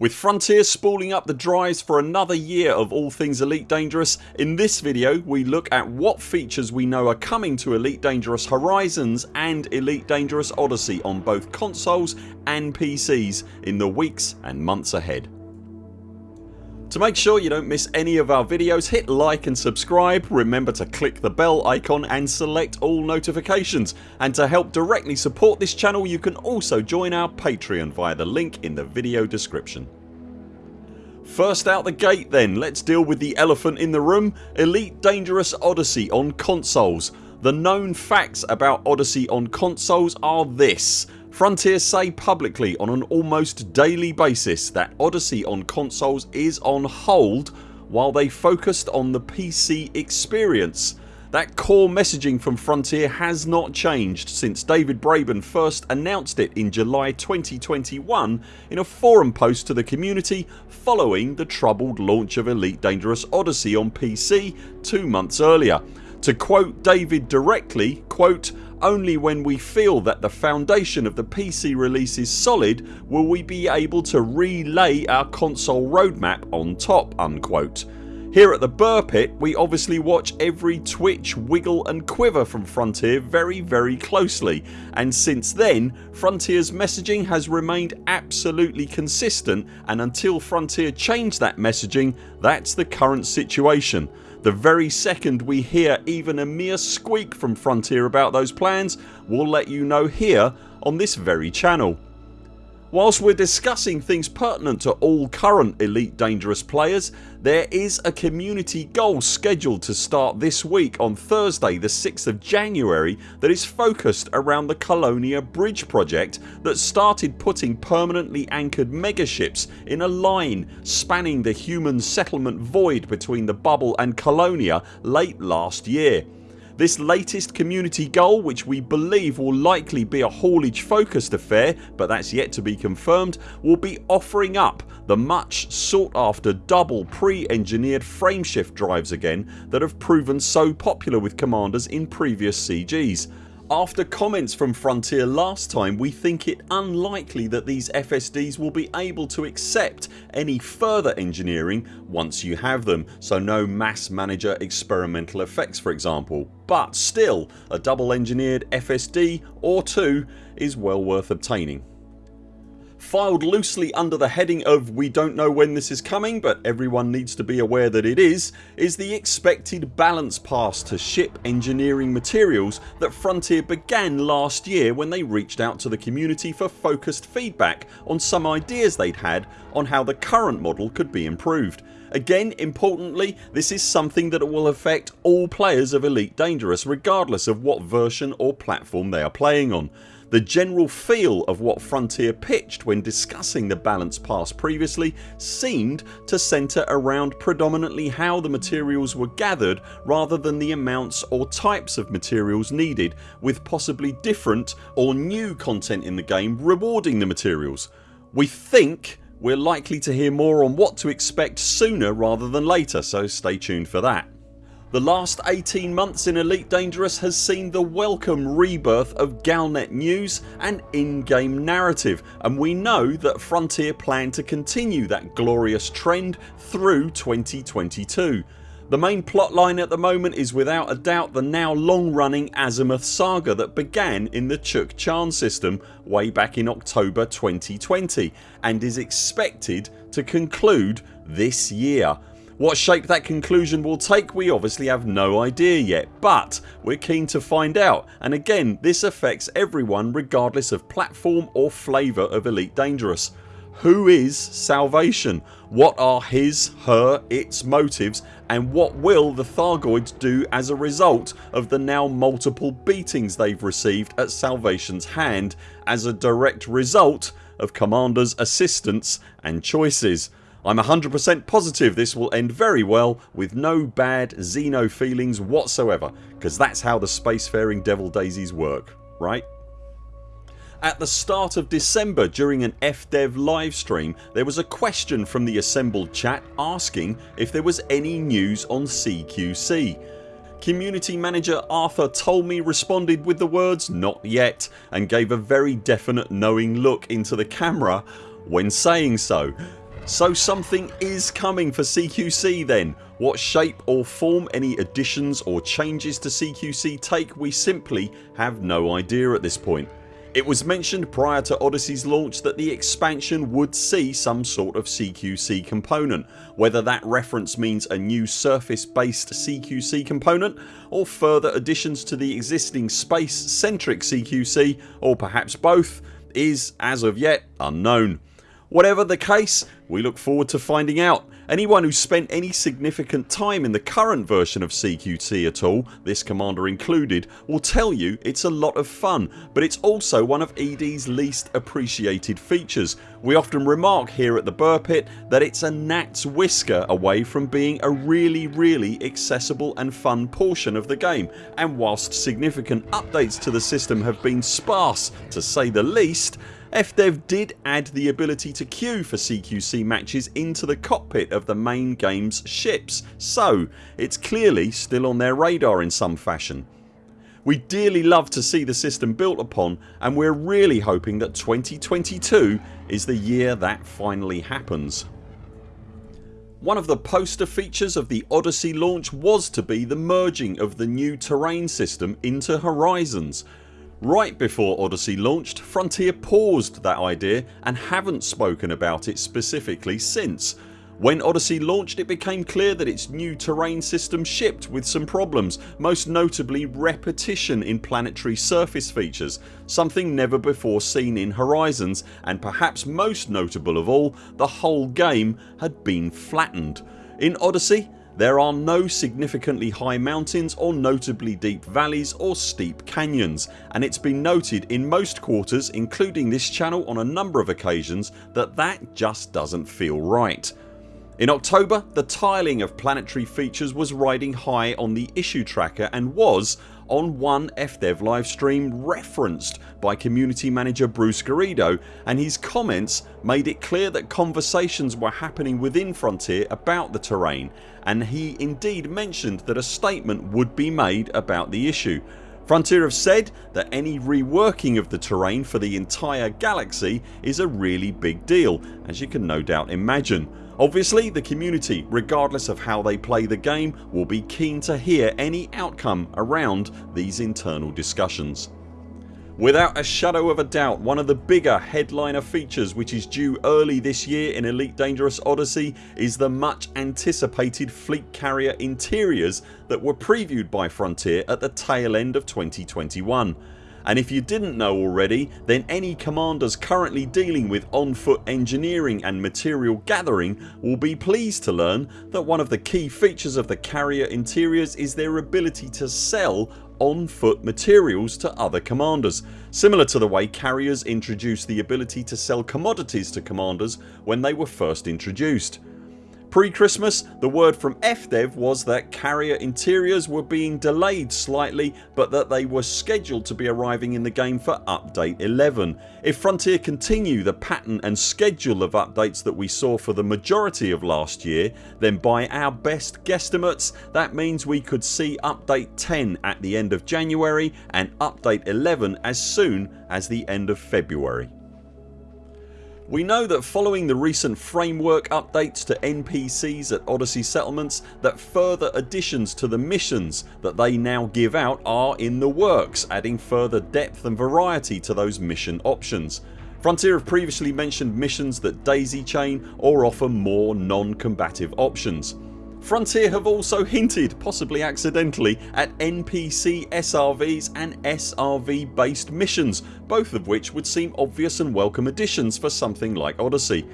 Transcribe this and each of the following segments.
With Frontier spooling up the drives for another year of all things Elite Dangerous, in this video we look at what features we know are coming to Elite Dangerous Horizons and Elite Dangerous Odyssey on both consoles and PCs in the weeks and months ahead. To make sure you don't miss any of our videos hit like and subscribe, remember to click the bell icon and select all notifications and to help directly support this channel you can also join our Patreon via the link in the video description. First out the gate then let's deal with the elephant in the room Elite Dangerous Odyssey on consoles. The known facts about Odyssey on consoles are this Frontier say publicly on an almost daily basis that Odyssey on consoles is on hold while they focused on the PC experience. That core messaging from Frontier has not changed since David Braben first announced it in July 2021 in a forum post to the community following the troubled launch of Elite Dangerous Odyssey on PC two months earlier. To quote David directly quote only when we feel that the foundation of the PC release is solid will we be able to relay our console roadmap on top unquote. Here at the Buur Pit we obviously watch every twitch, wiggle and quiver from Frontier very very closely and since then Frontiers messaging has remained absolutely consistent and until Frontier change that messaging that's the current situation. The very second we hear even a mere squeak from Frontier about those plans we'll let you know here on this very channel. Whilst we're discussing things pertinent to all current Elite Dangerous players there is a community goal scheduled to start this week on Thursday the 6th of January that is focused around the Colonia Bridge project that started putting permanently anchored megaships in a line spanning the human settlement void between the bubble and Colonia late last year. This latest community goal which we believe will likely be a haulage focused affair but that's yet to be confirmed will be offering up the much sought after double pre-engineered frameshift drives again that have proven so popular with commanders in previous CGs. After comments from Frontier last time we think it unlikely that these FSDs will be able to accept any further engineering once you have them so no mass manager experimental effects for example but still a double engineered FSD or two is well worth obtaining. Filed loosely under the heading of we don't know when this is coming but everyone needs to be aware that it is is the expected balance pass to ship engineering materials that Frontier began last year when they reached out to the community for focused feedback on some ideas they'd had on how the current model could be improved. Again importantly this is something that will affect all players of Elite Dangerous regardless of what version or platform they are playing on. The general feel of what Frontier pitched when discussing the balance pass previously seemed to centre around predominantly how the materials were gathered rather than the amounts or types of materials needed with possibly different or new content in the game rewarding the materials. We think we're likely to hear more on what to expect sooner rather than later so stay tuned for that. The last 18 months in Elite Dangerous has seen the welcome rebirth of Galnet news and in-game narrative and we know that Frontier plan to continue that glorious trend through 2022. The main plotline at the moment is without a doubt the now long running Azimuth saga that began in the Chuk Chan system way back in October 2020 and is expected to conclude this year what shape that conclusion will take we obviously have no idea yet but we're keen to find out and again this affects everyone regardless of platform or flavour of Elite Dangerous. Who is Salvation? What are his, her, its motives and what will the Thargoids do as a result of the now multiple beatings they've received at Salvation's hand as a direct result of Commander's assistance and choices. I'm 100% positive this will end very well with no bad Xeno feelings whatsoever because that's how the spacefaring devil daisies work, right? At the start of December during an FDev livestream there was a question from the assembled chat asking if there was any news on CQC. Community manager Arthur Tolmie responded with the words not yet and gave a very definite knowing look into the camera when saying so So something is coming for CQC then. What shape or form any additions or changes to CQC take we simply have no idea at this point. It was mentioned prior to Odyssey's launch that the expansion would see some sort of CQC component whether that reference means a new surface based CQC component or further additions to the existing space centric CQC or perhaps both is as of yet unknown. Whatever the case we look forward to finding out. Anyone who's spent any significant time in the current version of CQC at all, this commander included, will tell you it's a lot of fun but it's also one of ED's least appreciated features. We often remark here at the Buur Pit that it's a gnat's whisker away from being a really really accessible and fun portion of the game and whilst significant updates to the system have been sparse to say the least FDev did add the ability to queue for CQC matches into the cockpit of the main games ships so it's clearly still on their radar in some fashion. We dearly love to see the system built upon and we're really hoping that 2022 is the year that finally happens. One of the poster features of the Odyssey launch was to be the merging of the new terrain system into Horizons Right before Odyssey launched Frontier paused that idea and haven't spoken about it specifically since. When Odyssey launched it became clear that its new terrain system shipped with some problems most notably repetition in planetary surface features something never before seen in Horizons and perhaps most notable of all the whole game had been flattened. In Odyssey there are no significantly high mountains or notably deep valleys or steep canyons and it's been noted in most quarters including this channel on a number of occasions that that just doesn't feel right. In October the tiling of planetary features was riding high on the issue tracker and was on one FDev livestream referenced by community manager Bruce Garrido and his comments made it clear that conversations were happening within Frontier about the terrain and he indeed mentioned that a statement would be made about the issue. Frontier have said that any reworking of the terrain for the entire galaxy is a really big deal as you can no doubt imagine. Obviously the community regardless of how they play the game will be keen to hear any outcome around these internal discussions. Without a shadow of a doubt one of the bigger headliner features which is due early this year in Elite Dangerous Odyssey is the much anticipated fleet carrier interiors that were previewed by Frontier at the tail end of 2021 and if you didn't know already then any commanders currently dealing with on foot engineering and material gathering will be pleased to learn that one of the key features of the carrier interiors is their ability to sell on foot materials to other commanders similar to the way carriers introduced the ability to sell commodities to commanders when they were first introduced. Pre-Christmas the word from FDev was that carrier interiors were being delayed slightly but that they were scheduled to be arriving in the game for update 11. If Frontier continue the pattern and schedule of updates that we saw for the majority of last year then by our best guesstimates that means we could see update 10 at the end of January and update 11 as soon as the end of February. We know that following the recent framework updates to NPCs at Odyssey settlements that further additions to the missions that they now give out are in the works adding further depth and variety to those mission options. Frontier have previously mentioned missions that daisy chain or offer more non-combative options. Frontier have also hinted, possibly accidentally, at NPC SRVs and SRV based missions both of which would seem obvious and welcome additions for something like Odyssey.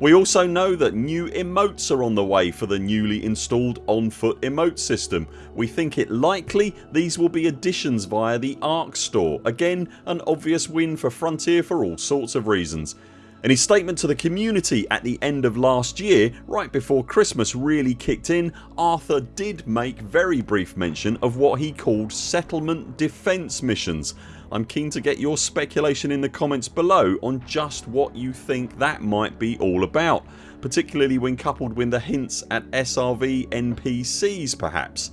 We also know that new emotes are on the way for the newly installed on foot emote system. We think it likely these will be additions via the ARX store, again an obvious win for Frontier for all sorts of reasons. In his statement to the community at the end of last year right before Christmas really kicked in Arthur did make very brief mention of what he called settlement defence missions. I'm keen to get your speculation in the comments below on just what you think that might be all about particularly when coupled with the hints at SRV NPCs perhaps.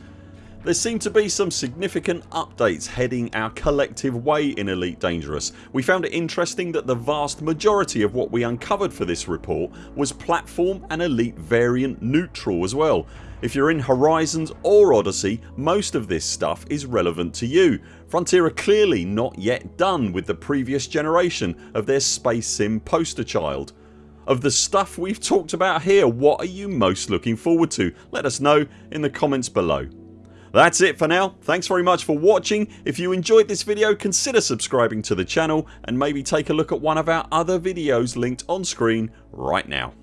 There seem to be some significant updates heading our collective way in Elite Dangerous. We found it interesting that the vast majority of what we uncovered for this report was platform and Elite variant neutral as well. If you're in Horizons or Odyssey most of this stuff is relevant to you. Frontier are clearly not yet done with the previous generation of their space sim poster child. Of the stuff we've talked about here what are you most looking forward to? Let us know in the comments below. That's it for now. Thanks very much for watching. If you enjoyed this video consider subscribing to the channel and maybe take a look at one of our other videos linked on screen right now.